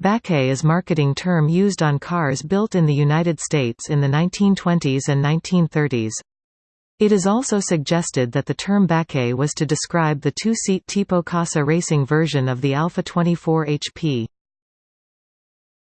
Baquet is marketing term used on cars built in the United States in the 1920s and 1930s. It is also suggested that the term Baquet was to describe the two-seat Tipo Corsa racing version of the ALFA 24 HP.